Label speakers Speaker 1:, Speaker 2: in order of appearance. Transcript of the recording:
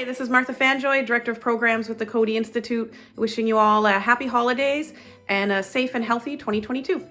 Speaker 1: Hi, this is Martha Fanjoy, Director of Programs with the Coady Institute, wishing you all a happy holidays and a safe and healthy 2022.